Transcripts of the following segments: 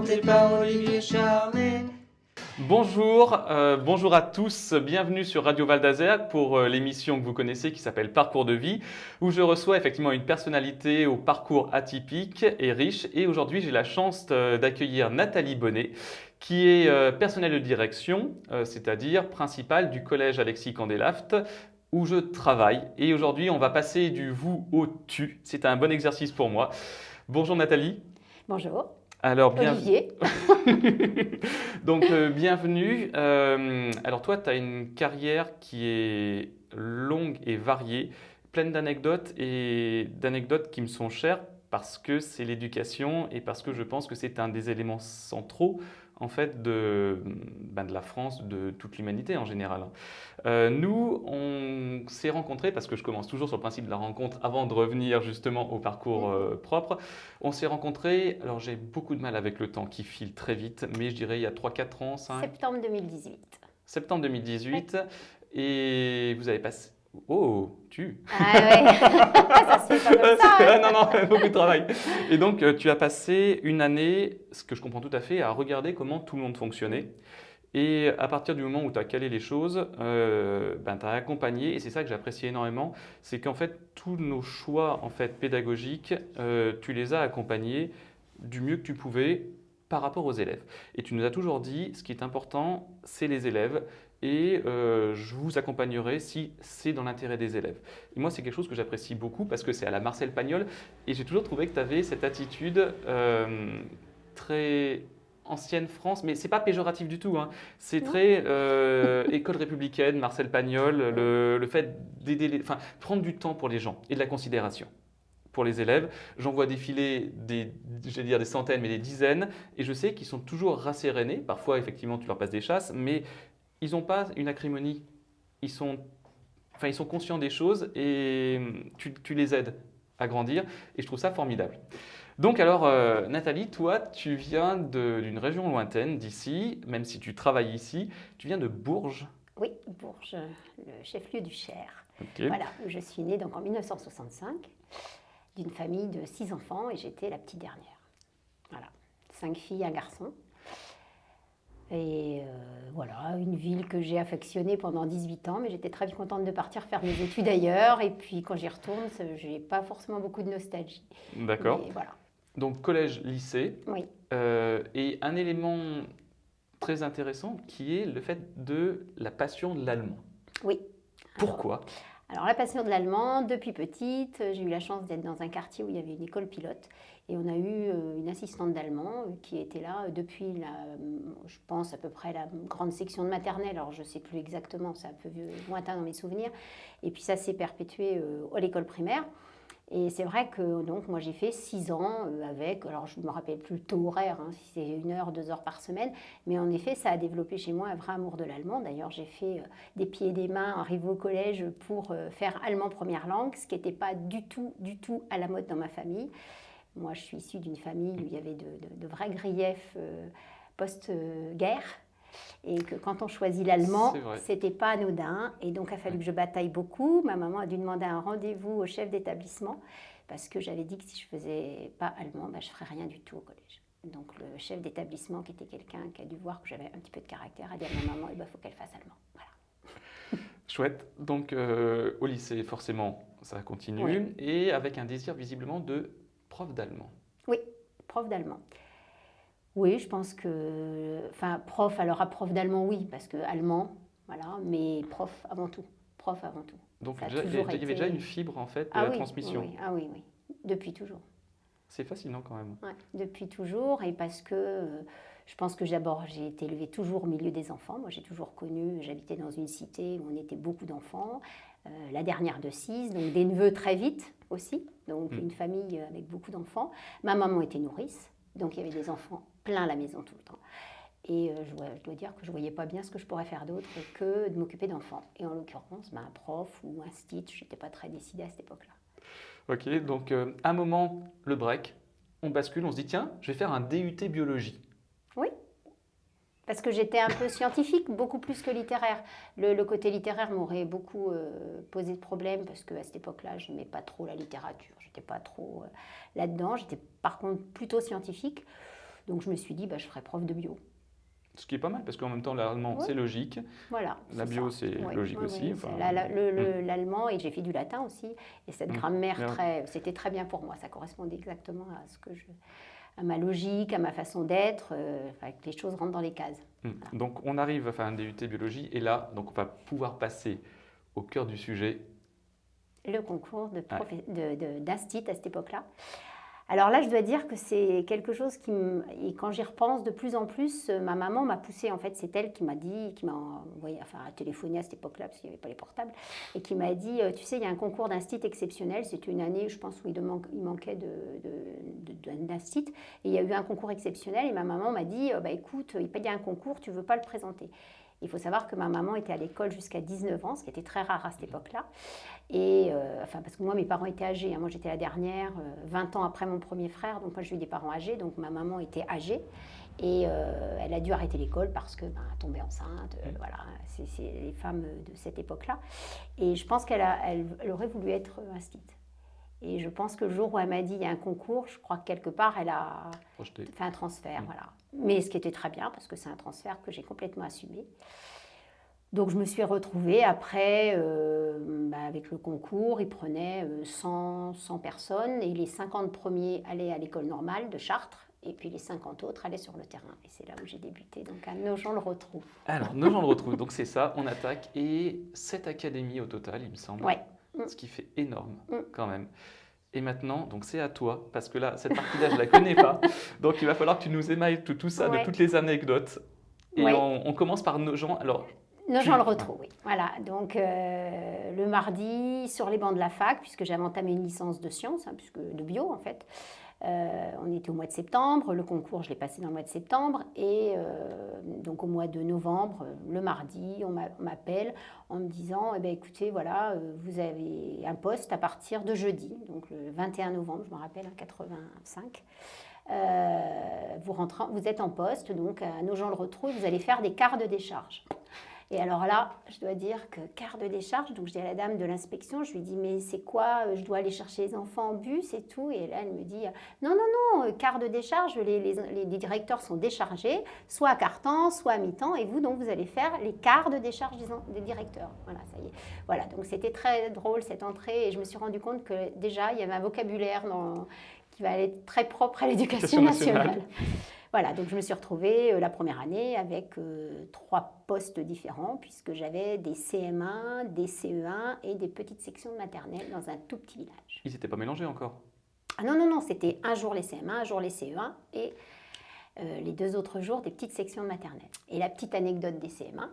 présenté par Olivier Charlet. Bonjour, euh, bonjour à tous, bienvenue sur Radio Val d'Azergue pour euh, l'émission que vous connaissez qui s'appelle Parcours de vie, où je reçois effectivement une personnalité au parcours atypique et riche. Et aujourd'hui, j'ai la chance euh, d'accueillir Nathalie Bonnet, qui est euh, personnelle de direction, euh, c'est-à-dire principale du collège Alexis Candelaft, où je travaille. Et aujourd'hui, on va passer du vous au tu. C'est un bon exercice pour moi. Bonjour Nathalie. Bonjour. Alors, bien... Olivier. Donc, euh, bienvenue. Euh, alors, toi, tu as une carrière qui est longue et variée, pleine d'anecdotes et d'anecdotes qui me sont chères parce que c'est l'éducation et parce que je pense que c'est un des éléments centraux en fait de, ben, de la France, de toute l'humanité en général. Euh, nous, on s'est rencontrés, parce que je commence toujours sur le principe de la rencontre avant de revenir justement au parcours euh, propre, on s'est rencontrés, alors j'ai beaucoup de mal avec le temps qui file très vite, mais je dirais il y a 3-4 ans, 5, Septembre 2018. septembre 2018, et vous avez passé... Oh, tu Ah ouais, ça se fait pas comme ça. Hein. non, non, beaucoup de travail. Et donc, euh, tu as passé une année, ce que je comprends tout à fait, à regarder comment tout le monde fonctionnait. Et à partir du moment où tu as calé les choses, euh, ben, tu as accompagné, et c'est ça que j'apprécie énormément, c'est qu'en fait, tous nos choix en fait, pédagogiques, euh, tu les as accompagnés du mieux que tu pouvais par rapport aux élèves. Et tu nous as toujours dit, ce qui est important, c'est les élèves, et euh, je vous accompagnerai si c'est dans l'intérêt des élèves. Et moi, c'est quelque chose que j'apprécie beaucoup parce que c'est à la Marcel Pagnol et j'ai toujours trouvé que tu avais cette attitude euh, très ancienne France, mais c'est pas péjoratif du tout. hein. C'est très euh, école républicaine, Marcel Pagnol, le, le fait d'aider, enfin, prendre du temps pour les gens et de la considération pour les élèves. J'en vois défiler des, je dire des centaines, mais des dizaines, et je sais qu'ils sont toujours rassérénés. Parfois, effectivement, tu leur passes des chasses, mais ils n'ont pas une acrimonie. Ils sont, enfin, ils sont conscients des choses et tu, tu les aides à grandir, et je trouve ça formidable. Donc alors, euh, Nathalie, toi, tu viens d'une région lointaine d'ici, même si tu travailles ici, tu viens de Bourges. Oui, Bourges, le chef-lieu du Cher. Voilà, je suis née donc en 1965, d'une famille de six enfants et j'étais la petite dernière. Voilà, cinq filles, un garçon. Et euh, voilà, une ville que j'ai affectionnée pendant 18 ans, mais j'étais très contente de partir faire mes études ailleurs. Et puis quand j'y retourne, je n'ai pas forcément beaucoup de nostalgie. D'accord. Voilà, Donc collège, lycée, oui. Euh, et un élément très intéressant qui est le fait de la passion de l'allemand. Oui. Pourquoi? Alors la passion de l'allemand, depuis petite, j'ai eu la chance d'être dans un quartier où il y avait une école pilote et on a eu euh, une assistante d'allemand euh, qui était là euh, depuis, la, je pense à peu près la grande section de maternelle, alors je ne sais plus exactement, c'est un peu lointain dans mes souvenirs, et puis ça s'est perpétué à l'école primaire. Et c'est vrai que donc moi j'ai fait six ans avec, alors je ne me rappelle plus le taux horaire, hein, si c'est une heure, deux heures par semaine, mais en effet ça a développé chez moi un vrai amour de l'allemand. D'ailleurs j'ai fait des pieds et des mains arrivé au collège pour faire allemand première langue, ce qui n'était pas du tout, du tout à la mode dans ma famille. Moi, je suis issue d'une famille où il y avait de, de- de vrais griefs euh, post-guerre. Et que quand on choisit l'allemand, c'était pas anodin. Et donc, il a fallu que je bataille beaucoup. Ma maman a dû demander un rendez-vous au chef d'établissement parce que j'avais dit que si je faisais pas allemand, bah, je ferais rien du tout au collège. Donc, le chef d'établissement, qui était quelqu'un qui a dû voir que j'avais un petit peu de caractère, a dit à ma maman, il bah, faut qu'elle fasse allemand. Voilà. Chouette. Donc euh, au lycée, forcément, ça continue, Oui. et avec un désir visiblement de prof d'allemand. Oui, prof d'allemand. Oui, je pense que. Enfin, prof, alors à prof d'allemand, oui, parce que allemand, voilà, mais prof avant tout. Prof avant tout. Donc il y, avait- y déjà une fibre en fait de Ah la oui, transmission. oui, oui, ah oui, oui. Depuis toujours. C'est fascinant quand même. Ouais, depuis toujours, et parce que euh, je pense que d'abord j'ai été élevée toujours au milieu des enfants. Moi j'ai toujours connu, j'habitais dans une cité où on était beaucoup d'enfants, la dernière de six, donc des neveux très vite aussi, donc Mm. une famille avec beaucoup d'enfants. Ma maman était nourrice, donc il y avait des enfants plein à la maison tout le temps. Et euh, je, dois, je dois dire que je ne voyais pas bien ce que je pourrais faire d'autre que de m'occuper d'enfants. Et en l'occurrence, ben, un prof ou un stit, je n'étais pas très décidée à cette époque-là. Ok, donc euh, un moment, le break, on bascule, on se dit tiens, je vais faire un DUT biologie. Parce que j'étais un peu scientifique, beaucoup plus que littéraire. Le, le côté littéraire m'aurait beaucoup euh, posé de problème parce qu'à cette époque-là, je n'aimais pas trop la littérature. J'étais pas trop euh, là-dedans. J'étais par contre plutôt scientifique. Donc je me suis dit, bah, je ferai prof de bio. Ce qui est pas mal, parce qu'en même temps, l'allemand, Ouais. c'est logique. Voilà. La bio, c'est logique aussi. enfin, c'est la- la- le- le- Mm. L'allemand, et j'ai fait du latin aussi. Et cette Mm. grammaire, très, c'était très bien pour moi. Ça correspondait exactement à ce que je, à ma logique, à ma façon d'être, euh, enfin, que les choses rentrent dans les cases. Mm. Donc on arrive à faire un DUT biologie et là, donc on va pouvoir passer au cœur du sujet. Le concours d'Astit à cette époque-là. Alors là, je dois dire que c'est quelque chose qui, et quand j'y repense de plus en plus, euh, ma maman m'a poussée. En fait, c'est elle qui m'a dit, qui m'a envoyé, enfin, téléphoné à cette époque-là parce qu'il n'y avait pas les portables, et qui m'a dit, euh, tu sais, il y a un concours d'Instit exceptionnel. C'était une année, je pense, où il, demande- il manquait et il y a eu un concours exceptionnel. Et ma maman m'a dit, euh, bah écoute, il y a un concours, tu veux pas le présenter Il faut savoir que ma maman était à l'école jusqu'à 19 ans, ce qui était très rare à cette époque-là. Et euh, enfin, parce que moi, mes parents étaient âgés. hein. Moi, j'étais la dernière, euh, 20 ans après mon premier frère. Donc, moi, j'ai eu des parents âgés. Donc, ma maman était âgée. Et euh, elle a dû arrêter l'école parce que ben, tombée enceinte. euh, voilà, c'est les femmes de cette époque-là. Et je pense qu'elle a- elle, elle aurait voulu être euh, instite. Et je pense que le jour où elle m'a dit il y a un concours, je crois que quelque part, elle a Projeté. fait un transfert. Mm. Voilà. Mais ce qui était très bien parce que c'est un transfert que j'ai complètement assumé. Donc je me suis retrouvée après, euh, bah, avec le concours, ils prenaient euh, 100, 100 personnes et les 50 premiers allaient à l'école normale de Chartres et puis les 50 autres allaient sur le terrain. Et c'est là où j'ai débuté, donc à Nogent le retrouve. Alors, nos gens le retrouvent. Donc c'est ça, on attaque. Et sept académies au total, il me semble. Ouais. Ce qui fait énorme Mm. quand même. Et maintenant, donc c'est à toi, parce que là, cette partie-là, je la connais pas. Donc il va falloir que tu nous émailles tout, tout ça, de toutes les anecdotes. Et Ouais. on, on commence par nos gens. Alors, Nogent Tu- le retrouve, oui. Voilà, donc euh, le mardi, sur les bancs de la fac, puisque j'avais entamé une licence de sciences, hein, puisque de bio en fait. Euh, on était au mois de septembre, le concours je l'ai passé dans le mois de septembre, et euh, donc au mois de novembre, le mardi, on m'a- on m'appelle en me disant, eh ben, écoutez, voilà, euh, vous avez un poste à partir de jeudi, donc le 21 novembre, je me rappelle, hein, 85. Euh, vous, vous êtes en poste, donc à Nogent-le-Rotrou, vous allez faire des quarts de décharge. Et alors là, je dois dire que quart de décharge, donc je dis à la dame de l'inspection, je lui dis mais c'est quoi euh, Je dois aller chercher les enfants en bus et tout. Et là, elle me dit non, non, non, euh, quart de décharge, les, les- les- les directeurs sont déchargés, soit à quart-temps, soit à mi-temps, et vous, donc, vous allez faire les quarts de décharge des, directeurs. Voilà, ça y est. Voilà, donc c'était très drôle cette entrée, et je me suis rendu compte que déjà, il y avait un vocabulaire dans- qui va être très propre à l'éducation Éducation nationale. nationale. Voilà, donc je me suis retrouvée euh, la première année avec euh, trois postes différents, puisque j'avais des CM1, des CE1 et des petites sections de maternelle dans un tout petit village. ils n'étaient pas mélangés encore? Ah non, non, non, c'était un jour les CM1, un jour les CE1 et euh, les deux autres jours des petites sections de maternelle. Et la petite anecdote des CM1,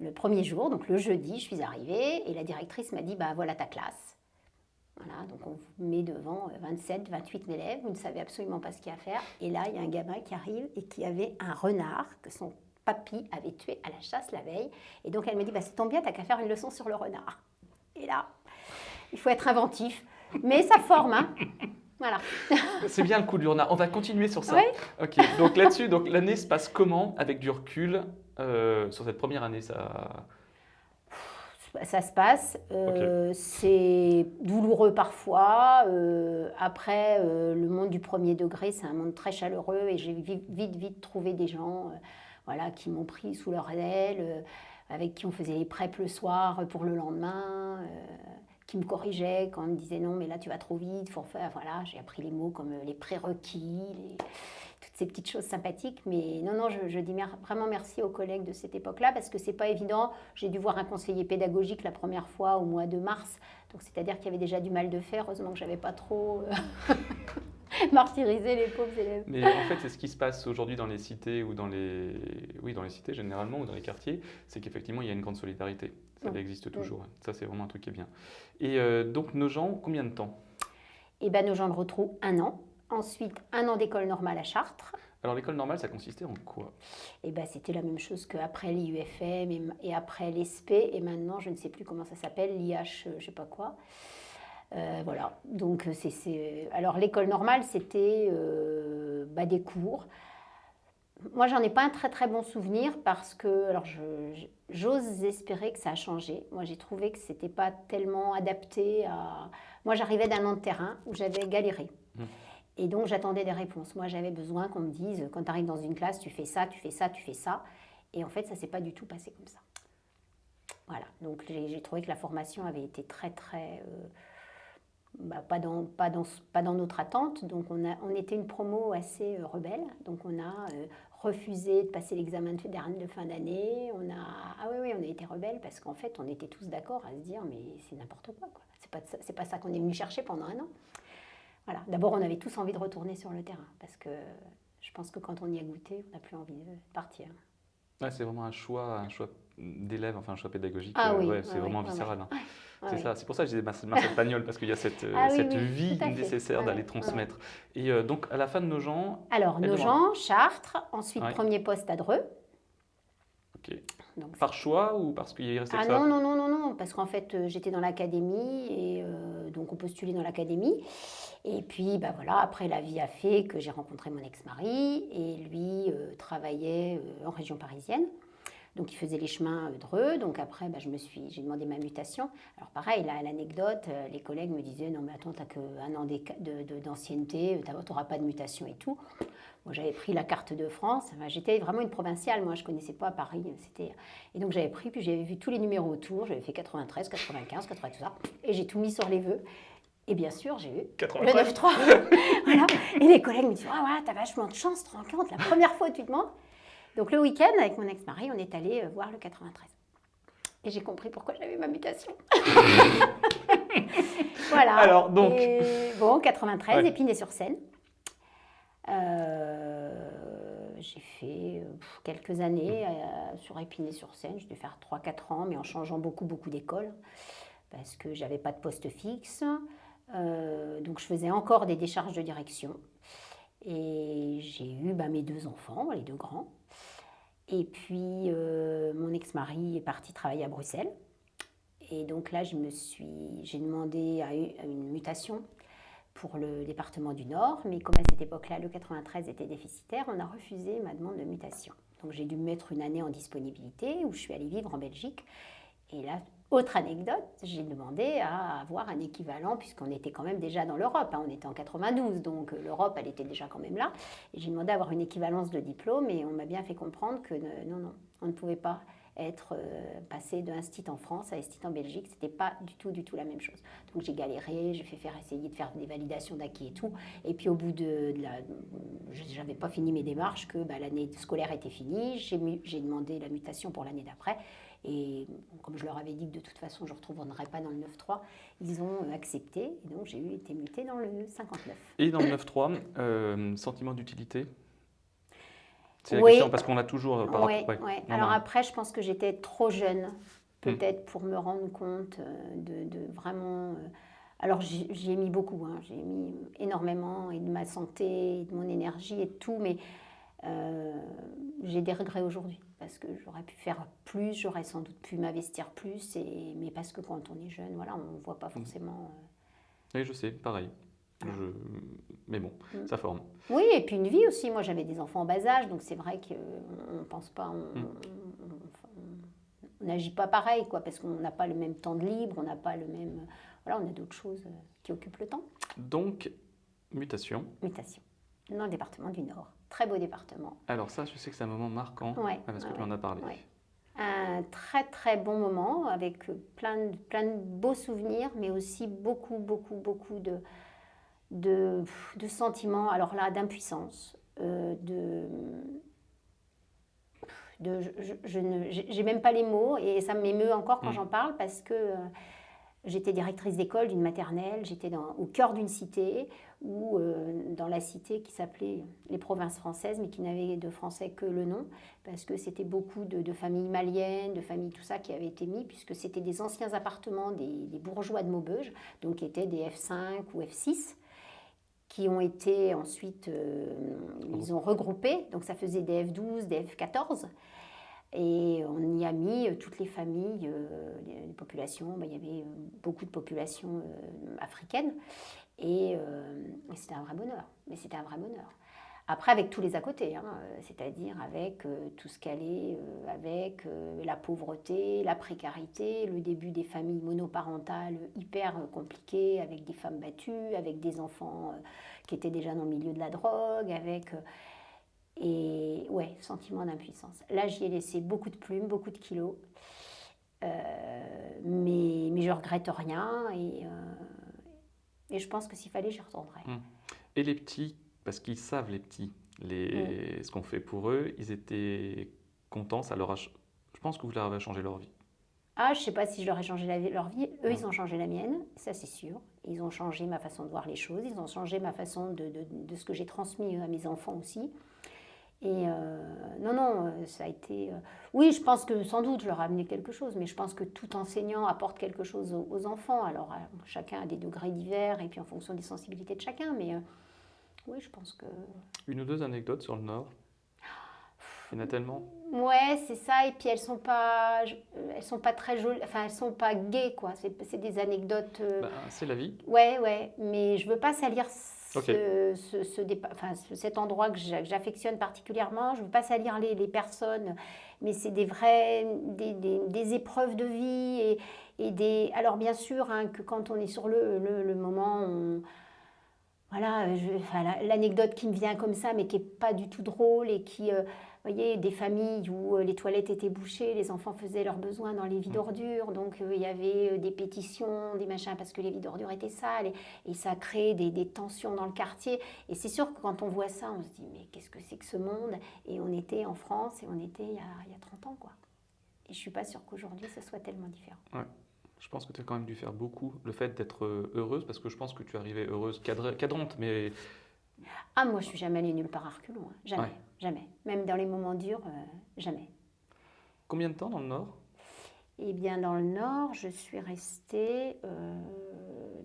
le premier jour, donc le jeudi, je suis arrivée et la directrice m'a dit bah voilà ta classe. Voilà, donc on vous met devant euh, 27, 28 élèves, vous ne savez absolument pas ce qu'il y a à faire. Et là, il y a un gamin qui arrive et qui avait un renard que son papy avait tué à la chasse la veille. Et donc elle me dit bah, c'est tombe bien, t'as qu'à faire une leçon sur le renard. Et là, il faut être inventif, mais ça forme, hein. Voilà. C'est bien le coup du renard. On va continuer sur ça. Oui. Ok, donc là-dessus, donc l'année se passe comment avec du recul euh, sur cette première année ça... Ça se passe. Euh, C'est douloureux parfois. Euh, après, euh, le monde du premier degré, c'est un monde très chaleureux et j'ai vite, vite, vite trouvé des gens voilà, qui m'ont pris sous leur aile, avec qui on faisait les preps le soir pour le lendemain, qui me corrigeaient quand on me disait non, mais là tu vas trop vite, faut faire. Voilà, j'ai appris les mots comme euh, les prérequis, toutes ces petites choses sympathiques. Mais non, non, je, dis vraiment merci aux collègues de cette époque-là parce que c'est pas évident. J'ai dû voir un conseiller pédagogique la première fois au mois de mars. Donc c'est-à-dire qu'il y avait déjà du mal de faire. Heureusement que j'avais pas trop martyrisé les pauvres élèves. Mais en fait, c'est ce qui se passe aujourd'hui dans les cités ou dans les, oui, dans les cités généralement ou dans les quartiers, c'est qu'effectivement il y a une grande solidarité. Ça existe toujours. Ça, c'est vraiment un truc qui est bien. Et euh, donc nos gens, combien de temps? Et ben nos gens le retrouvent un an. Ensuite, un an d'école normale à Chartres. Alors l'école normale, ça consistait en quoi? Et ben c'était la même chose qu'après l'IUFM et, et après l'ESP. Et maintenant, je ne sais plus comment ça s'appelle, l'IH, euh, je sais pas quoi. Euh, voilà. Donc, euh, c'est- c'est. Alors, l'école normale, c'était euh, bah, des cours. Moi, j'en ai pas un très très bon souvenir parce que, alors, j'ose espérer que ça a changé. Moi, j'ai trouvé que c'était pas tellement adapté à. Moi, j'arrivais d'un an de terrain où j'avais galéré. Mmh. Et donc j'attendais des réponses. Moi j'avais besoin qu'on me dise, quand tu arrives dans une classe, tu fais ça, tu fais ça, tu fais ça. Et en fait, ça s'est pas du tout passé comme ça. Voilà, donc j'ai trouvé que la formation avait été très très... Euh, bah, pas, dans, pas, dans, pas dans notre attente. Donc on, a, on était une promo assez euh, rebelle. Donc on a euh, refusé de passer l'examen de, fin d'année. On a, ah oui, oui, on a été rebelle parce qu'en fait on était tous d'accord à se dire mais c'est n'importe quoi. C'est pas, pas ça qu'on est venu chercher pendant un an. Voilà. D'abord on avait tous envie de retourner sur le terrain parce que je pense que quand on y a goûté, on n'a plus envie de partir. C'est vraiment un choix, un choix d'élève, enfin un choix pédagogique. Ah oui, ouais, c'est vraiment viscéral. hein. C'est ça, c'est pour ça que j'ai Marcel Marcel Pagnol, parce qu'il y a cette, euh, Ah oui, cette oui, vie nécessaire d'aller transmettre. Et euh, donc, à la fin de nos gens, Alors, Aide-moi. Nogent, Chartres, ensuite premier poste à Dreux. Donc, par choix ou parce qu'il y restait Ah que ça? non, non, non, non, non, parce qu'en fait, euh, j'étais dans l'académie et euh, donc on postulait dans l'académie. Et puis, bah voilà, après, la vie a fait que j'ai rencontré mon ex-mari et lui euh, travaillait euh, en région parisienne. Donc, il faisait les chemins euh, Dreux. Donc, après, bah, je me suis, j'ai demandé ma mutation. Alors, pareil, là, l'anecdote, euh, les collègues me disaient Non, mais attends, t'as qu'un an d'ancienneté, tu n'auras pas de mutation et tout. Moi, j'avais pris la carte de France. Enfin, J'étais vraiment une provinciale. Moi, je connaissais pas Paris. C'était et donc j'avais pris, puis j'avais vu tous les numéros autour. J'avais fait 93, 95, 80, tout ça. Et j'ai tout mis sur les vœux. Et bien sûr, j'ai eu le 93. 9-3. voilà. Et les collègues me disent Ah ouais, t'as vachement de chance, tu te rends compte, la première fois tu demandes. Donc le week-end, avec mon ex-mari, on est allé euh, voir le 93. Et j'ai compris pourquoi j'avais ma mutation. voilà. Alors, donc. Et bon, 93, Ouais. Épinay-sur-Seine. Euh, j'ai fait pff, quelques années euh, sur Épinay-sur-Seine. J'ai dû faire 3-4 ans, mais en changeant beaucoup, beaucoup d'écoles. Parce que j'avais pas de poste fixe. Euh, donc je faisais encore des décharges de direction. Et j'ai eu bah, mes deux enfants, les deux grands. Et puis euh, mon ex-mari est parti travailler à Bruxelles. Et donc là, je me suis, j'ai demandé à une mutation pour le département du Nord, mais comme à cette époque-là, le 93 était déficitaire, on a refusé ma demande de mutation. Donc j'ai dû me mettre une année en disponibilité où je suis allée vivre en Belgique. Et là, autre anecdote, j'ai demandé à avoir un équivalent, puisqu'on était quand même déjà dans l'Europe, hein, on était en 92, donc euh, l'Europe, elle était déjà quand même là. J'ai demandé à avoir une équivalence de diplôme, et on m'a bien fait comprendre que non, non, on ne pouvait pas être euh, passé de Instit en France à Instit en Belgique, c'était pas du tout, du tout la même chose. Donc j'ai galéré, j'ai fait faire essayer de faire des validations d'acquis et tout. Et puis au bout de, de la, je n'avais pas fini mes démarches, que bah, l'année scolaire était finie, j'ai demandé la mutation pour l'année d'après. Et comme je leur avais dit que de toute façon je ne retournerais pas dans le 9-3, ils ont accepté. Et donc j'ai été mutée dans le 59. Et dans le 9-3, euh, sentiment d'utilité? C'est la Oui. question parce qu'on a toujours par Ouais, rapport. ouais. Non, Alors non. après, je pense que j'étais trop jeune, peut-être pour me rendre compte euh, de, de vraiment. euh, Alors j'y j'y ai mis beaucoup, hein. j'ai mis énormément et de ma santé, et de mon énergie et de tout, mais euh, j'ai des regrets aujourd'hui parce que j'aurais pu faire plus, j'aurais sans doute pu m'investir plus, et, mais parce que quand on est jeune, voilà, on ne voit pas forcément. euh, Oui, je sais, pareil. Je- Mais bon, Mm. ça forme. Oui, et puis une vie aussi. Moi, j'avais des enfants en bas âge, donc c'est vrai qu'on ne pense pas, on Mm. on n'agit pas pareil, quoi, parce qu'on n'a pas le même temps de libre, on n'a pas le même. Voilà, on a d'autres choses euh, qui occupent le temps. Donc, mutation. Mutation. Dans le département du Nord. Très beau département. Alors ça, je sais que c'est un moment marquant, Ouais, parce que ouais, tu en as parlé. ouais. Un très très bon moment avec plein de, plein de beaux souvenirs, mais aussi beaucoup, beaucoup, beaucoup de, de, de sentiments, alors là, d'impuissance, euh, de, de, je, je- j'ai même pas les mots et ça m'émeut encore quand Mm. j'en parle parce que euh, j'étais directrice d'école d'une maternelle, j'étais dans- au cœur d'une cité ou euh, dans la cité qui s'appelait les provinces françaises mais qui n'avait de français que le nom parce que c'était beaucoup de, de familles maliennes, de familles tout ça qui avaient été mis puisque c'était des anciens appartements des, des bourgeois de Maubeuge donc qui étaient des F5 ou F6 qui ont été ensuite, euh, ils ont regroupé, donc ça faisait des F12, des F14. Et on y a mis euh, toutes les familles, euh, les, les populations, ben, il y avait euh, beaucoup de populations euh, africaines. Et, euh, et c'était un vrai bonheur. Mais c'était un vrai bonheur. Après, avec tous les à côté, hein, euh, c'est-à-dire avec euh, tout ce qu'elle est, avec la pauvreté, la précarité, le début des familles monoparentales hyper compliquées, avec des femmes battues, avec des enfants qui étaient déjà dans le milieu de la drogue, avec... et ouais, sentiment d'impuissance. Là, j'y ai laissé beaucoup de plumes, beaucoup de kilos. Mais, mais je regrette rien et, et je pense que s'il fallait, j'y retournerais. Et les petits, parce qu'ils savent les petits, les, ce qu'on fait pour eux, ils étaient contents, ça leur a... ch- Je pense que vous leur avez changé leur vie. Ah, je sais pas si je leur ai changé la vie- leur vie. Eux, ils ont changé la mienne, ça c'est sûr. Ils ont changé ma façon de voir les choses, ils ont changé ma façon de, de- de ce que j'ai transmis à mes enfants aussi. Et euh, non, non, euh, ça a été... euh, Oui, je pense que sans doute je leur ai amené quelque chose, mais je pense que tout enseignant apporte quelque chose aux, aux enfants. Alors, chacun a des degrés divers et puis en fonction des sensibilités de chacun, mais oui, je pense que... Une ou deux anecdotes sur le Nord? Il y en a tellement. Ouais, c'est ça. Et puis elles sont pas, elles sont pas très jolies. Enfin, elles sont pas gaies, quoi. C'est c'est des anecdotes. euh, Bah, c'est la vie. Ouais, ouais. Mais je veux pas salir ce, Ok. ce, cet endroit que j'a- que j'affectionne particulièrement. Je veux pas salir les, personnes. Mais c'est des vrais, des, des- épreuves de vie et, et des. Alors bien sûr, hein, que quand on est sur le, le, moment, voilà, l'anecdote qui me vient comme ça, mais qui est pas du tout drôle et qui, euh, voyez, des familles où euh, les toilettes étaient bouchées, les enfants faisaient leurs besoins dans les vides ordures, donc euh, il y avait euh, des pétitions, des machins parce que les vides ordures étaient sales et, et ça crée des, des tensions dans le quartier. Et c'est sûr que quand on voit ça, on se dit mais qu'est-ce que c'est que ce monde? Et on était en France et on était il y a, il y a 30 ans, quoi. Et je suis pas sûre qu'aujourd'hui ce soit tellement différent. Je pense que tu as quand même dû faire beaucoup. Le fait d'être heureuse, parce que je pense que tu arrivais heureuse, cadre- cadrante, mais Ah, moi, je suis jamais allée nulle part à reculons. hein. Jamais, Ouais. Jamais. Même dans les moments durs, euh, jamais. combien de temps dans le Nord? Eh bien, dans le Nord, je suis restée euh,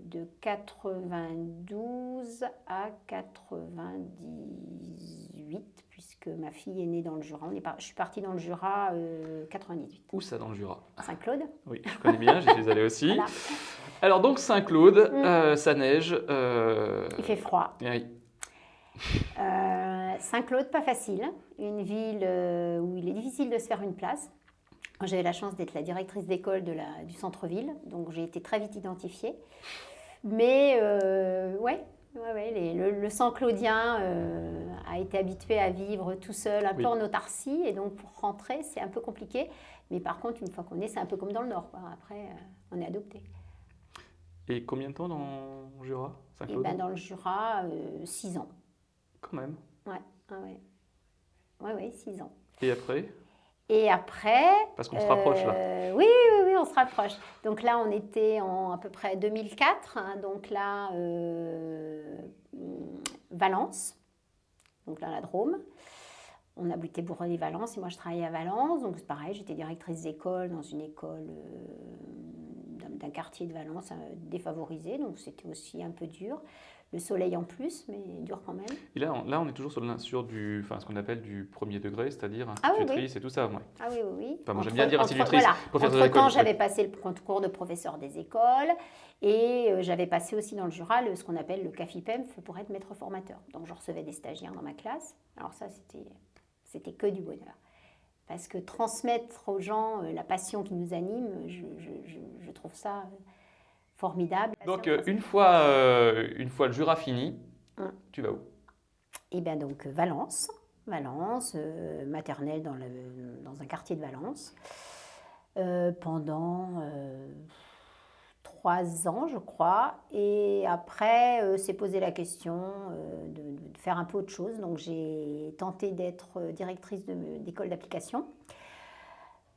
de 92 à 98, puisque ma fille est née dans le Jura. On est par- Je suis partie dans le Jura euh, 98. Où ça dans le Jura? Saint-Claude Oui, je connais bien, j'y suis allé aussi. Voilà. Alors donc Saint-Claude, Mm. euh, ça neige. euh, Il fait froid. oui. Euh, Saint-Claude, pas facile. Une ville euh, où il est difficile de se faire une place. Moi, J'avais la chance d'être la directrice d'école du centre-ville, donc j'ai été très vite identifiée. Mais euh, ouais, ouais, ouais, les- le, le sang claudien euh, a été habitué à vivre tout seul, un Oui. peu en autarcie, et donc pour rentrer, c'est un peu compliqué. Mais par contre, une fois qu'on est, c'est un peu comme dans le Nord. quoi. Après, euh, on est adopté. Et combien de temps dans le Jura Saint-Claude? Ben, dans le Jura, 6 ans. Quand même. Ouais, ah ouais. Ouais, ouais, 6 ans. Et après? Et après. Parce qu'on se rapproche là. euh, Oui, oui, oui, on se rapproche. Donc là, on était en à peu près 2004. hein, donc là, euh, Valence. Donc là, la Drôme. On habitait Bourgogne-Valence et moi, je travaillais à Valence. Donc c'est pareil, j'étais directrice d'école dans une école euh, d'un- quartier de Valence défavorisé. Donc c'était aussi un peu dur. Le soleil en plus, mais dur quand même. Et là, on, là, on est toujours sur, du, enfin, ce qu'on appelle du premier degré, c'est-à-dire Ah oui. institutrice et tout ça. ouais. Ah oui, oui, oui. Enfin, moi, j'aime bien dire institutrice, Voilà. professeur Entre temps, d'école, j'avais passé le concours de professeur des écoles et euh, j'avais passé aussi dans le Jura le- ce qu'on appelle le CAFIPEM pour être maître formateur. Donc, je recevais des stagiaires dans ma classe. Alors ça, c'était c'était que du bonheur. Parce que transmettre aux gens euh, la passion qui nous anime, je, je- je- je trouve ça euh, formidable. Donc euh, une fois, euh, une fois le Jura fini, Hum. tu vas où? Et bien donc Valence, Valence, euh, maternelle dans, le- dans un quartier de Valence, euh, pendant euh, trois ans, je crois. Et après, s'est posé la question de, de faire un peu autre chose. Donc j'ai tenté d'être directrice d'école d'application.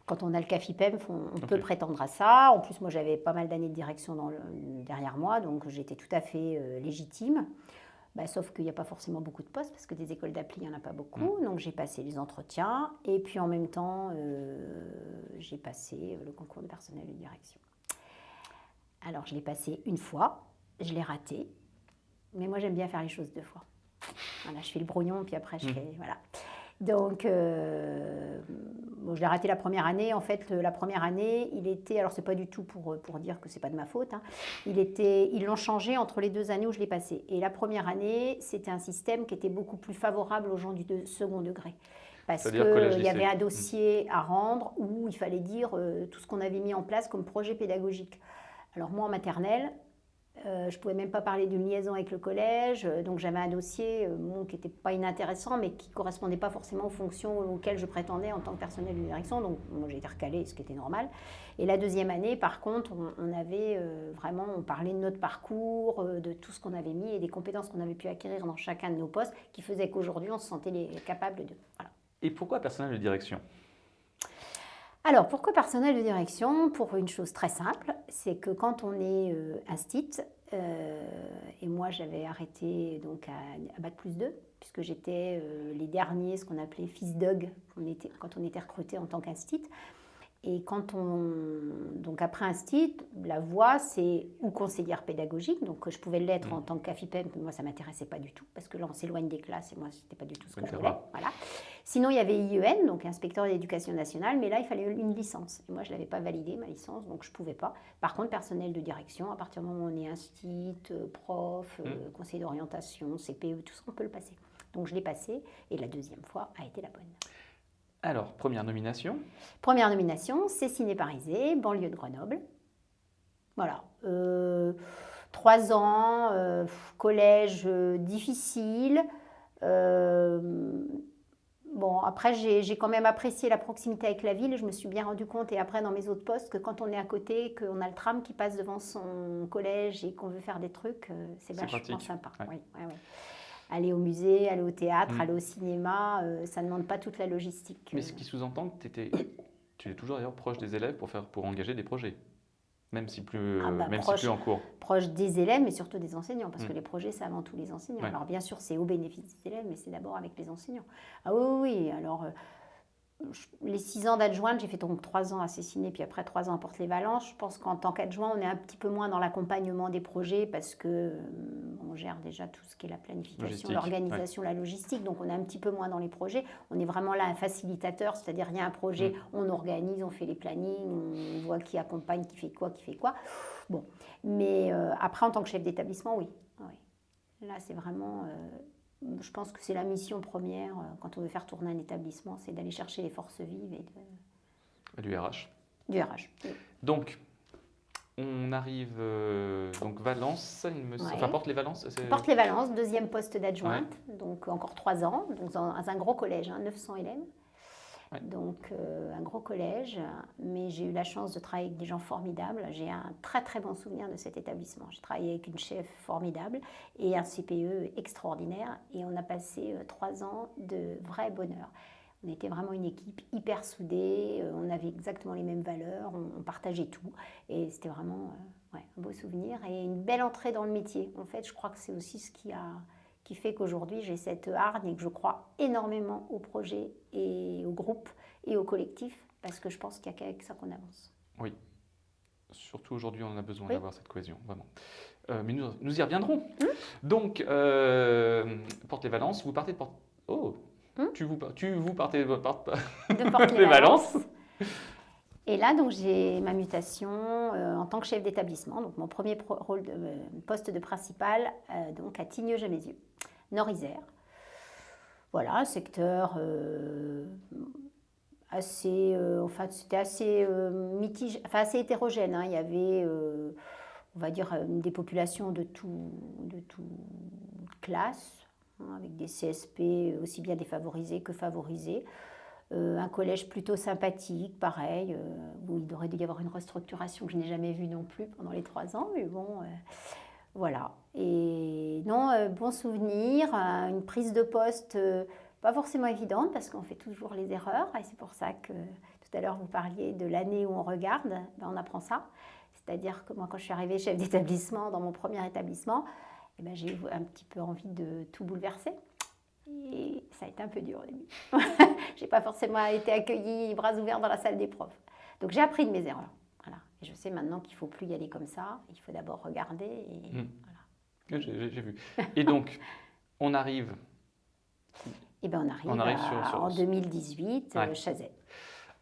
Quand on a le CAFIPEM, on, peut prétendre à ça. En plus, moi, j'avais pas mal d'années de direction dans le- derrière moi, donc j'étais tout à fait euh, légitime. Bah, sauf qu'il n'y a pas forcément beaucoup de postes parce que des écoles d'appli, il n'y en a pas beaucoup. Donc j'ai passé les entretiens et puis en même temps, euh, j'ai passé le concours de personnel de direction. Alors je l'ai passé une fois, je l'ai raté, mais moi j'aime bien faire les choses deux fois. Voilà, je fais le brouillon puis après je Mhm. fais. Voilà. Donc, euh, bon, je l'ai raté la première année. En fait, la première année, il était, alors c'est pas du tout pour, pour dire que c'est pas de ma faute, hein. il était, ils l'ont changé entre les deux années où je l'ai passé. Et la première année, c'était un système qui était beaucoup plus favorable aux gens du de- second degré. Parce qu'il y avait un dossier à rendre où il fallait dire euh, tout ce qu'on avait mis en place comme projet pédagogique. Alors moi, en maternelle, euh, je ne pouvais même pas parler d'une liaison avec le collège, euh, donc j'avais un dossier euh, qui n'était pas inintéressant, mais qui ne correspondait pas forcément aux fonctions auxquelles je prétendais en tant que personnel de direction, donc moi j'ai été recalée, ce qui était normal. Et la deuxième année, par contre, on, avait vraiment, on parlait de notre parcours, de tout ce qu'on avait mis et des compétences qu'on avait pu acquérir dans chacun de nos postes, qui faisaient qu'aujourd'hui on se sentait les- capable de... Et pourquoi personnel de direction? Alors, pourquoi personnel de direction Pour une chose très simple, c'est que quand on est euh, instit, euh, et moi j'avais arrêté donc à, à Bac plus 2, puisque j'étais euh, les derniers, ce qu'on appelait fils dog, on était, quand on était recruté en tant qu'instit. Et quand on. Donc après instit, la voie, c'est ou conseillère pédagogique, donc je pouvais l'être en tant qu'AFIPEM, mais moi ça ne m'intéressait pas du tout, parce que là on s'éloigne des classes et moi c'était pas du tout ce que je voulais. Voilà. Sinon, il y avait IEN, donc inspecteur de l'éducation nationale, mais là, il fallait une licence. Et moi, je ne l'avais pas validée, ma licence, donc je ne pouvais pas. Par contre, personnel de direction, à partir du moment où on est instit, euh, prof, euh, conseiller d'orientation, CPE, tout ça, on peut le passer. Donc, je l'ai passé, et la deuxième fois a été la bonne. Alors, première nomination? Première nomination, c'est Ciné Parisé, banlieue de Grenoble. Voilà. Euh, trois ans, euh, collège difficile. Euh, bon, après, j'ai quand même apprécié la proximité avec la ville. et Je me suis bien rendu compte, et après dans mes autres postes, que quand on est à côté, qu'on a le tram qui passe devant son collège et qu'on veut faire des trucs, euh, c'est vachement sympa. Ouais. Oui, ouais, ouais. Aller au musée, aller au théâtre, Mm. aller au cinéma, euh, ça ne demande pas toute la logistique. Mais euh. ce qui sous-entend que étais, tu es toujours d'ailleurs proche des élèves pour, faire, pour engager des projets. Même si plus, Ah bah, même si proche. plus en cours. proche des élèves, mais surtout des enseignants, parce Mm. que les projets, c'est avant tout les enseignants. Ouais. Alors bien sûr, c'est au bénéfice des élèves, mais c'est d'abord avec les enseignants. Ah oui, oui, oui. Alors, euh, les six ans d'adjointe, j'ai fait donc trois ans à puis après trois ans à Porte-les-Valences. Je pense qu'en tant qu'adjoint, on est un petit peu moins dans l'accompagnement des projets, parce que euh, on gère déjà tout ce qui est la planification, l'organisation, la logistique, donc on est un petit peu moins dans les projets. On est vraiment là un facilitateur, c'est-à-dire il y a un projet, Mm. on organise, on fait les plannings, on voit qui accompagne, qui fait quoi, qui fait quoi. Bon, mais euh, après, en tant que chef d'établissement, oui. oui. Là, c'est vraiment. euh, je pense que c'est la mission première euh, quand on veut faire tourner un établissement, c'est d'aller chercher les forces vives et de- Du RH. du RH. Oui. Donc, on arrive. euh, donc, Valence, il me Ouais. enfin, porte les Valences. Porte les Valences, deuxième poste d'adjointe, donc encore trois ans, donc dans un gros collège, hein, 900 élèves. Donc euh, un gros collège, mais j'ai eu la chance de travailler avec des gens formidables. J'ai un très très bon souvenir de cet établissement. J'ai travaillé avec une chef formidable et un CPE extraordinaire et on a passé euh, trois ans de vrai bonheur. On était vraiment une équipe hyper soudée, euh, on avait exactement les mêmes valeurs, on, partageait tout et c'était vraiment un beau souvenir et une belle entrée dans le métier. En fait, je crois que c'est aussi ce qui a qui fait qu'aujourd'hui j'ai cette hargne et que je crois énormément au projet et au groupe et au collectif parce que je pense qu'il n'y a qu'avec ça qu'on avance. Oui. Surtout aujourd'hui, on a besoin Oui. d'avoir cette cohésion, vraiment. Euh, mais nous, nous y reviendrons. Mmh. Donc, euh, Porte les Valences, vous partez de Porte. Oh Hum tu, vous, tu vous partez de Porte. De Porte Les Valences. Et là, donc, j'ai ma mutation euh, en tant que chef d'établissement. Donc, mon premier euh, poste de principal, euh, donc à Tignes-Gemézieux, Nord-Isère. Voilà, secteur euh, assez, enfin, c'était assez mitigé, enfin, assez hétérogène. hein. Il y avait, on va dire, des populations de tout, de tout classe, hein, avec des CSP aussi bien défavorisés que favorisés. Euh, un collège plutôt sympathique, pareil, euh, où il aurait dû y avoir une restructuration que je n'ai jamais vue non plus pendant les trois ans, mais bon, euh, voilà. Et non, bon souvenir, une prise de poste pas forcément évidente parce qu'on fait toujours les erreurs, et c'est pour ça que tout à l'heure vous parliez de l'année où on regarde, ben, on apprend ça. C'est-à-dire que moi, quand je suis arrivée chef d'établissement dans mon premier établissement, eh ben, j'ai un petit peu envie de tout bouleverser. Et ça a été un peu dur au début. j'ai pas forcément été accueillie bras ouverts dans la salle des profs. Donc j'ai appris de mes erreurs. Voilà. Et je sais maintenant qu'il faut plus y aller comme ça. Il faut d'abord regarder. Et Mm. voilà. J'ai vu. Et donc, on arrive. Et ben on arrive, On arrive à- sur- sur- en 2018, Ouais. euh, Chazet.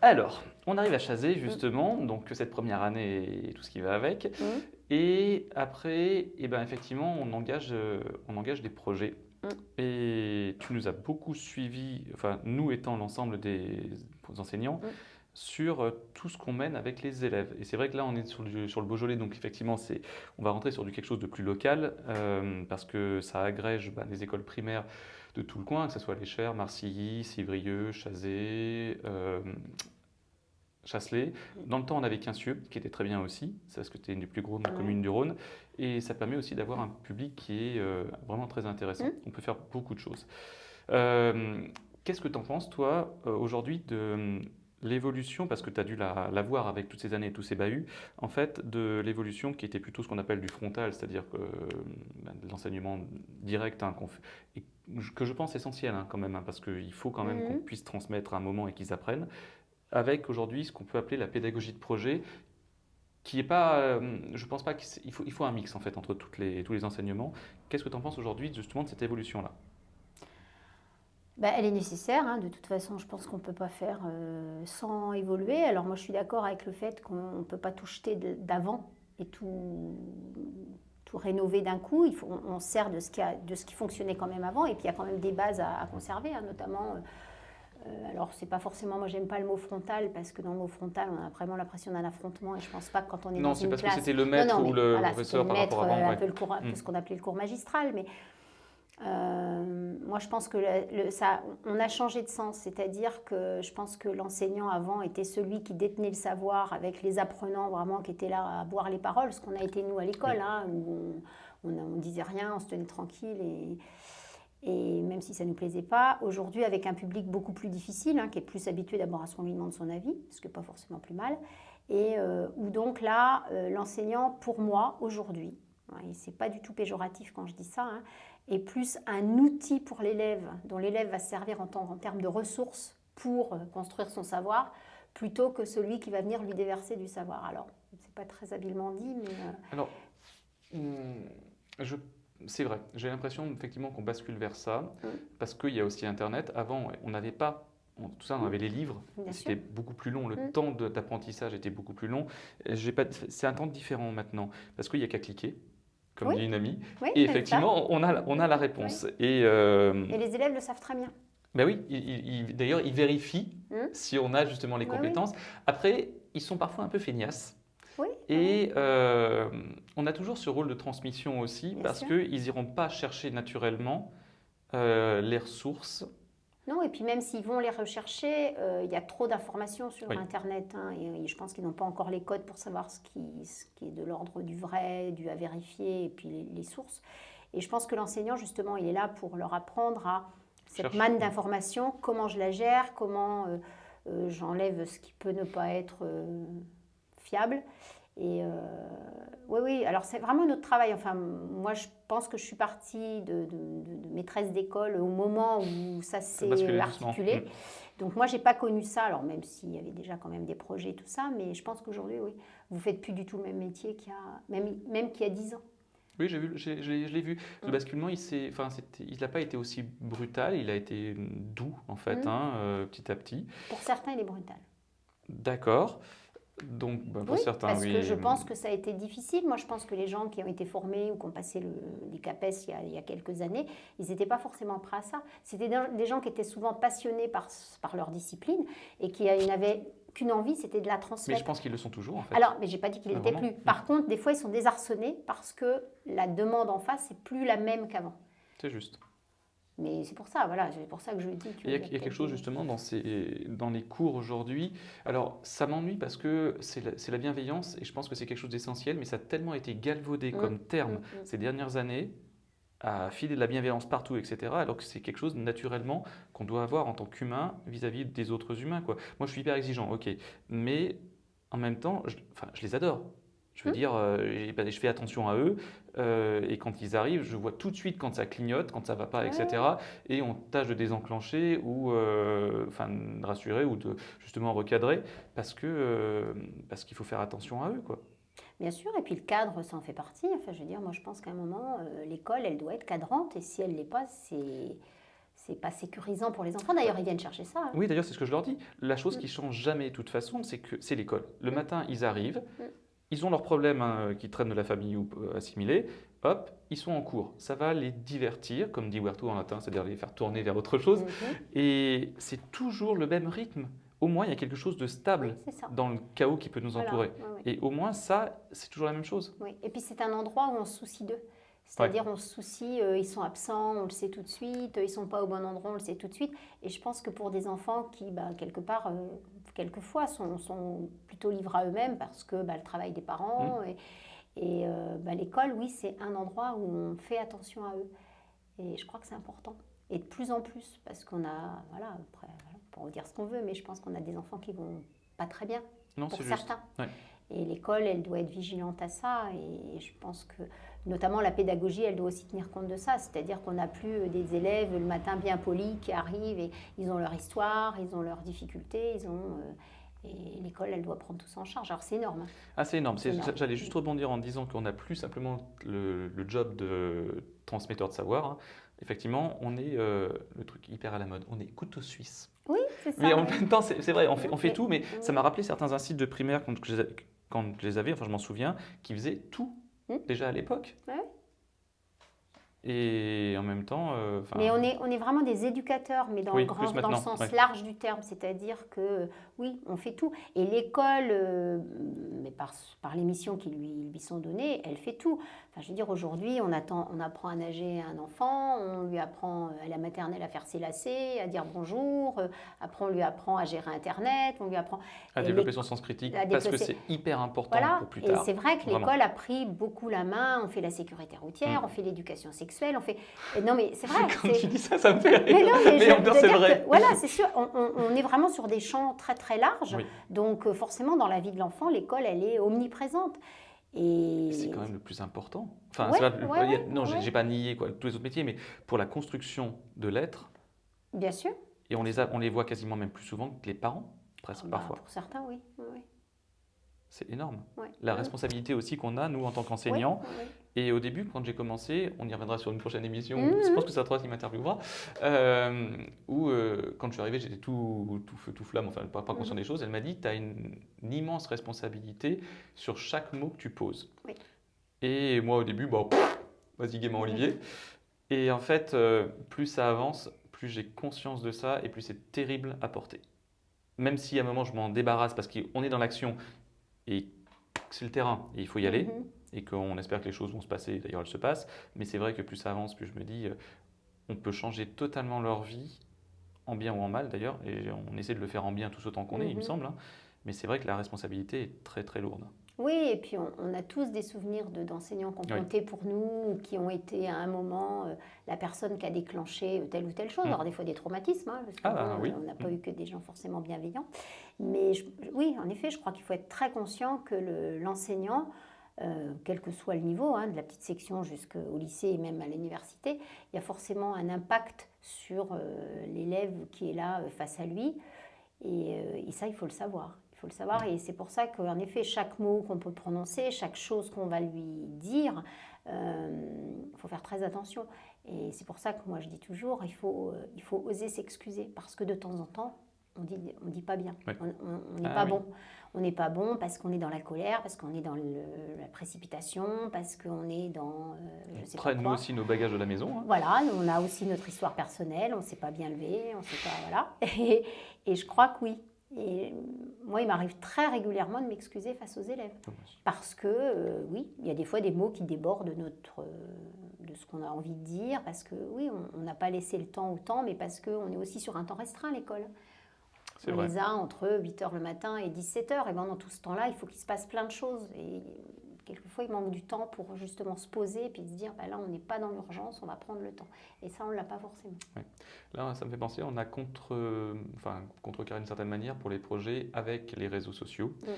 Alors, on arrive à Chazé justement, donc cette première année et tout ce qui va avec. Mhm. Et après, eh ben, effectivement, on engage, euh, on engage des projets. Mm. Et tu nous as beaucoup suivi, enfin nous étant l'ensemble des enseignants, Mm. sur euh, tout ce qu'on mène avec les élèves. Et c'est vrai que là, on est sur le, sur le Beaujolais, donc effectivement, on va rentrer sur du quelque chose de plus local, euh, parce que ça agrège bah, des écoles primaires de tout le coin, que ce soit Les Chers, Marcilly, Civrieux, Chazé, euh, Chasselet. Dans le temps, on avait Quincieux, qui était très bien aussi, c'est parce que c'était une des plus grandes Ouais. communes du Rhône, et ça permet aussi d'avoir un public qui est euh, vraiment très intéressant. Mm. On peut faire beaucoup de choses. Euh, Qu'est-ce que tu en penses, toi, euh, aujourd'hui, de euh, l'évolution, parce que tu as dû la, la voir avec toutes ces années et tous ces bahuts, en fait, de l'évolution qui était plutôt ce qu'on appelle du frontal, c'est-à-dire euh, de l'enseignement direct, hein, fait- que je pense essentiel hein, quand même, hein, parce qu'il faut quand même Mhm. qu'on puisse transmettre un moment et qu'ils apprennent, avec aujourd'hui ce qu'on peut appeler la pédagogie de projet, qui est pas, euh, je pense pas qu'il faut, un mix en fait entre tous les enseignements. Qu'est-ce que tu en penses aujourd'hui justement de cette évolution-là? Bah, elle est nécessaire, hein. de toute façon, je pense qu'on ne peut pas faire euh, sans évoluer. Alors moi, je suis d'accord avec le fait qu'on ne peut pas tout jeter d'avant et tout, rénover d'un coup. Il faut, on, sert de ce, qui fonctionnait quand même avant, et puis il y a quand même des bases à, conserver, hein, notamment... euh, alors, c'est pas forcément, moi j'aime pas le mot frontal parce que dans le mot frontal, on a vraiment l'impression d'un affrontement et je pense pas que quand on est Non, dans c'est une parce classe. que c'était le Non, maître non, ou mais le voilà, professeur par maître, rapport à avant. euh, un ouais. peu le cours, un peu Mm. ce qu'on appelait le cours magistral, mais euh, moi je pense que le- le- ça, on a changé de sens, c'est-à-dire que je pense que l'enseignant avant était celui qui détenait le savoir avec les apprenants vraiment qui étaient là à boire les paroles, ce qu'on a été nous à l'école, Oui. hein, où on, on, on disait rien, on se tenait tranquille et et même si ça ne nous plaisait pas, aujourd'hui, avec un public beaucoup plus difficile, hein, qui est plus habitué d'abord à ce qu'on lui demande son avis, ce qui n'est pas forcément plus mal, et euh, où donc là, euh, l'enseignant, pour moi, aujourd'hui, hein, et c'est pas du tout péjoratif quand je dis ça, hein, est plus un outil pour l'élève, dont l'élève va se servir en, termes de ressources pour euh, construire son savoir, plutôt que celui qui va venir lui déverser du savoir. Alors, c'est pas très habilement dit, mais... Alors, hum, je- c'est vrai, j'ai l'impression effectivement qu'on bascule vers ça, Mm. parce qu'il y a aussi Internet. Avant, on n'avait pas, on- tout ça, on avait les livres, c'était beaucoup plus long, le Mm. temps d'apprentissage était beaucoup plus long. C'est un temps différent maintenant, parce qu'il n'y a qu'à cliquer, comme Oui. dit une amie, oui, et effectivement, on a, on a la réponse. Et, euh, Et les élèves le savent très bien. ben oui, il- il- il- d'ailleurs, ils vérifient Mm. si on a justement les compétences. Après, ils sont parfois un peu feignasses. Oui. Et euh, on a toujours ce rôle de transmission aussi, Bien parce qu'ils n'iront pas chercher naturellement euh, les ressources. Non, et puis même s'ils vont les rechercher, euh, il y a trop d'informations sur Oui. Internet. hein, et, et je pense qu'ils n'ont pas encore les codes pour savoir ce qui, ce qui est de l'ordre du vrai, du à vérifier, et puis les, les sources. Et je pense que l'enseignant, justement, il est là pour leur apprendre à cette manne d'informations, comment je la gère, comment euh, euh, j'enlève ce qui peut ne pas être euh, fiable. Et euh, oui, oui, alors c'est vraiment notre travail. Enfin, moi, je pense que je suis partie de, de- de- de maîtresse d'école au moment où ça s'est doucement. articulé. Mm. Donc moi, j'ai pas connu ça, alors même s'il y avait déjà quand même des projets et tout ça, mais je pense qu'aujourd'hui, oui, vous faites plus du tout le même métier qu'il y a, même, même qu'il y a 10 ans. Oui, j'ai vu, je l'ai je l'ai vu. Le Mm. basculement, il s'est- enfin, n'a pas été aussi brutal, il a été doux en fait, Mm. hein, euh, petit à petit. Pour certains, il est brutal. D'accord. Donc, bah, pour Oui, certains, parce oui. que je pense que ça a été difficile. Moi, je pense que les gens qui ont été formés ou qui ont passé le, les CAPES il y, a, il y a quelques années, ils n'étaient pas forcément prêts à ça. C'était des gens qui étaient souvent passionnés par, par leur discipline et qui euh, n'avaient qu'une envie, c'était de la Mais transmettre. je pense qu'ils le sont toujours en fait. Alors, mais j'ai pas dit qu'il Ah, n'était vraiment plus. Par contre, des fois, ils sont désarçonnés parce que la demande en face n'est plus la même qu'avant. C'est juste. Mais c'est pour ça, voilà, c'est pour ça que je dis que. Il y a, il y a quelque chose justement dans, ces, dans les cours aujourd'hui. Alors, ça m'ennuie parce que c'est la, bienveillance et je pense que c'est quelque chose d'essentiel, mais ça a tellement été galvaudé Mm, comme terme Mm, mm. ces dernières années à filer de la bienveillance partout, etc. Alors que c'est quelque chose naturellement qu'on doit avoir en tant qu'humain vis-à-vis des autres humains. Quoi. Moi, je suis hyper exigeant, ok, mais en même temps, je, enfin, je les adore. Je veux Mm. dire, euh, ben, je fais attention à eux, euh, et quand ils arrivent, je vois tout de suite quand ça clignote, quand ça va pas, Ouais. etc. Et on tâche de désenclencher ou euh, enfin, de rassurer ou de justement recadrer parce que parce qu'il faut faire attention à eux, quoi. Bien sûr, et puis le cadre, ça en fait partie. Enfin, je veux dire, moi, je pense qu'à un moment, l'école, elle doit être cadrante, et si elle ne l'est pas, c'est c'est pas sécurisant pour les enfants. D'ailleurs, ils viennent chercher ça. hein. Oui, d'ailleurs, c'est ce que je leur dis. La chose Mm. qui change jamais, de toute façon, c'est que c'est l'école. Le matin, ils arrivent. Ils ont leurs problèmes hein, qui traînent de la famille ou euh, assimilés. Hop, ils sont en cours. Ça va les divertir, comme dit Huerto en latin, c'est-à-dire les faire tourner vers autre chose. Mhm. Et c'est toujours le même rythme. Au moins, il y a quelque chose de stable dans le chaos qui peut nous Voilà, entourer. Et au moins, ça, c'est toujours la même chose. Oui. Et puis c'est un endroit où on se soucie d'eux. C'est-à-dire on se soucie, euh, ils sont absents, on le sait tout de suite, ils sont pas au bon endroit, on le sait tout de suite. Et je pense que pour des enfants qui, bah, quelque part, euh, quelquefois, sont, sont plutôt livrés à eux-mêmes parce que bah, le travail des parents Mmh. et, et, euh, bah, l'école, oui, c'est un endroit où on fait attention à eux. Et je crois que c'est important. Et de plus en plus, parce qu'on a, voilà, après, voilà, on peut dire ce qu'on veut, mais je pense qu'on a des enfants qui vont pas très bien Non, pour c'est juste. certains. Ouais. Et l'école, elle doit être vigilante à ça. Et je pense que, notamment la pédagogie, elle doit aussi tenir compte de ça. C'est-à-dire qu'on n'a plus euh, des élèves le matin bien polis qui arrivent et ils ont leur histoire, ils ont leurs difficultés, ils ont. euh, et l'école, elle doit prendre tout ça en charge. Alors c'est énorme. hein. Ah, c'est énorme. Énorme. J'allais juste rebondir en disant qu'on n'a plus simplement le, le job de transmetteur de savoir. hein. Effectivement, on est euh, le truc hyper à la mode. On est couteau suisse. Oui, c'est ça. Mais en même temps, c'est vrai, on fait, on fait Mais- tout, mais ça m'a rappelé certains instituts de primaire quand je les avais, enfin je m'en souviens, qui faisaient tout Hmm. déjà à l'époque. Ouais. Et en même temps, euh, Mais on est, on est vraiment des éducateurs, mais dans, Oui, le, grand, plus dans le maintenant, sens ouais. large du terme. C'est-à-dire que, oui, on fait tout. Et l'école, euh, mais par, par les missions qui lui, lui sont données, elle fait tout. Enfin, je veux dire, aujourd'hui, on, attend, on apprend à nager à un enfant, on lui apprend euh, à la maternelle à faire ses lacets, à dire bonjour, euh, après on lui apprend à gérer Internet, on lui apprend... à et développer son sens critique, parce que c'est hyper important Voilà, pour plus et tard. c'est vrai que l'école a pris beaucoup la main, on fait la sécurité routière, Mm. on fait l'éducation sexuelle, on fait... et Non mais c'est vrai, Quand tu dis ça, ça me fait rire. mais non, mais, temps, c'est vrai. que, voilà, c'est sûr, on, on- on est vraiment sur des champs très très larges. Oui. Donc euh, forcément, dans la vie de l'enfant, l'école, elle est omniprésente. Et C'est quand même le plus important. Enfin, Ouais, pas ouais, a- ouais, non, j'ai ouais. j'ai pas nié quoi, tous les autres métiers, mais pour la construction de l'être, bien sûr, et on les, a, on les voit quasiment même plus souvent que les parents, presque bah, parfois. pour certains, oui. oui. C'est énorme. Ouais. La Ouais. responsabilité aussi qu'on a, nous, en tant qu'enseignants. Oui, oui, Et au début, quand j'ai commencé, on y reviendra sur une prochaine émission, Mhm. je pense que c'est la troisième qui m'interviewera, euh, où euh, quand je suis arrivé, j'étais tout, tout feu, tout flamme, enfin pas, pas conscient Mhm. des choses. Elle m'a dit, tu as une, une immense responsabilité sur chaque mot que tu poses. Oui. Et moi, au début, bon, vas-y gaiement Olivier. Et en fait, euh, plus ça avance, plus j'ai conscience de ça et plus c'est terrible à porter. Même si à un moment je m'en débarrasse parce qu'on est dans l'action et que c'est le terrain et il faut y aller. Et qu'on espère que les choses vont se passer, d'ailleurs elles se passent, mais c'est vrai que plus ça avance, plus je me dis, euh, on peut changer totalement leur vie, en bien ou en mal d'ailleurs, et on essaie de le faire en bien tous autant qu'on est, il me Mhm. semble, hein. mais c'est vrai que la responsabilité est très très lourde. Oui, et puis on, on a tous des souvenirs de- d'enseignants qui ont Oui. compté pour nous, ou qui ont été à un moment euh, la personne qui a déclenché euh, telle ou telle chose. Mm. Alors des fois des traumatismes, hein, parce que Ah, bah, oui. n'a pas Mm. eu que des gens forcément bienveillants. Mais je- oui, en effet, je crois qu'il faut être très conscient que le- l'enseignant, euh, quel que soit le niveau, hein, de la petite section jusqu'au lycée et même à l'université, il y a forcément un impact sur euh, l'élève qui est là euh, face à lui. Et, et ça, il faut le savoir. Il faut le savoir. Et c'est pour ça qu'en effet, chaque mot qu'on peut prononcer, chaque chose qu'on va lui dire, il faut faire très attention. Et c'est pour ça que moi, je dis toujours, il faut, il faut oser s'excuser. Parce que de temps en temps, on dit, on dit pas bien. Ouais. On n'est Ah pas oui. bon. On n'est pas bon parce qu'on est dans la colère, parce qu'on est dans le- la précipitation, parce qu'on est dans... euh, je sais pas Prenne nous aussi nos bagages de la maison. hein. Voilà, nous, on a aussi notre histoire personnelle, on ne s'est pas bien levé, on sait pas, voilà. Et, et je crois que oui. Et moi, il m'arrive très régulièrement de m'excuser face aux élèves. Parce que, euh, oui, il y a des fois des mots qui débordent de, notre, euh, de ce qu'on a envie de dire, parce que, oui, on- on n'a pas laissé le temps au temps, mais parce qu'on est aussi sur un temps restreint à l'école. On vrai. les a entre 8h le matin et 17h. Et ben dans tout ce temps-là, il faut qu'il se passe plein de choses. Et quelquefois, il manque du temps pour justement se poser et puis se dire, bah là, on n'est pas dans l'urgence, on va prendre le temps. Et ça, on ne l'a pas forcément. Là, ça me fait penser, on a contre, enfin, contrecarré d'une certaine manière pour les projets avec les réseaux sociaux. Mm.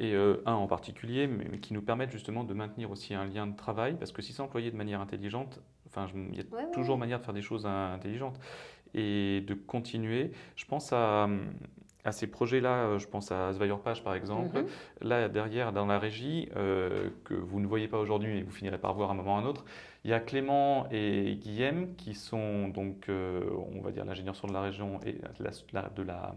Et euh, un en particulier, mais qui nous permettent justement de maintenir aussi un lien de travail, parce que si c'est employé de manière intelligente, enfin, il y a Ouais, toujours ouais. manière de faire des choses in- intelligentes et de continuer. Je pense à, à ces projets-là, euh, je pense à Page par exemple. Mhm. Là, derrière, dans la régie, euh, que vous ne voyez pas aujourd'hui, mais vous finirez par voir à un moment ou à un autre, Il y a Clément et Guillaume qui sont donc, euh, on va dire, l'ingénieur sur de la région et de la, la- de la,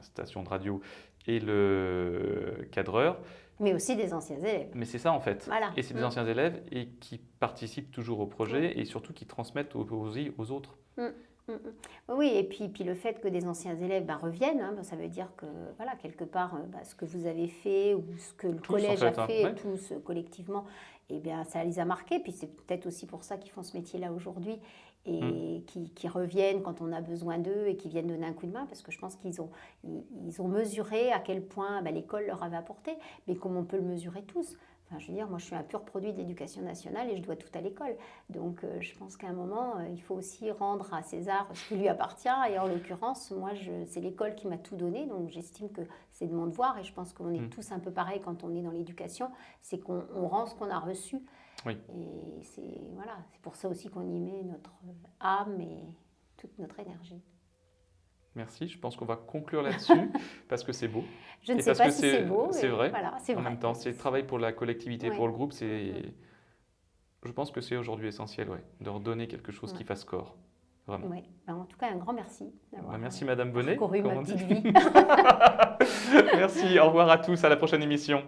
station de radio et le cadreur. Mais aussi des anciens élèves. Mais c'est ça en fait. Voilà. Et c'est des Mm. anciens élèves et qui participent toujours au projet et surtout qui transmettent aux, aux, aux autres. Mm, mm. Oui, et puis, puis le fait que des anciens élèves ben, reviennent, hein, ben, ça veut dire que voilà, quelque part, euh, ben, ce que vous avez fait ou ce que le Tous, en collège fait, a hein, fait, ouais. tous euh, collectivement, eh bien, ça les a marqués. Puis c'est peut-être aussi pour ça qu'ils font ce métier-là aujourd'hui et Mm. qui, qui reviennent quand on a besoin d'eux et qui viennent donner un coup de main parce que je pense qu'ils ont, ils, ils ont mesuré à quel point l'école leur avait apporté, mais comme on peut le mesurer tous. Enfin, je veux dire, moi, je suis un pur produit de l'éducation nationale et je dois tout à l'école. Donc, euh, je pense qu'à un moment, euh, il faut aussi rendre à César ce qui lui appartient. Et en l'occurrence, moi, c'est l'école qui m'a tout donné. Donc, j'estime que c'est de mon devoir. Et je pense qu'on est Mm. tous un peu pareil quand on est dans l'éducation. C'est qu'on on rend ce qu'on a reçu. Oui. Et c'est voilà, c'est pour ça aussi qu'on y met notre âme et toute notre énergie. Merci, je pense qu'on va conclure là-dessus parce que c'est beau. Je ne Et sais parce pas que si c'est- beau. c'est vrai, Voilà, En vrai. même temps, c'est le travail pour la collectivité, pour le groupe, c'est... Je pense que c'est aujourd'hui essentiel, ouais, de redonner quelque chose qui fasse corps. Vraiment. Ben, en tout cas, un grand merci. Bah, merci euh, Madame Bonnet. ma petite vie. merci, au revoir à tous, à la prochaine émission.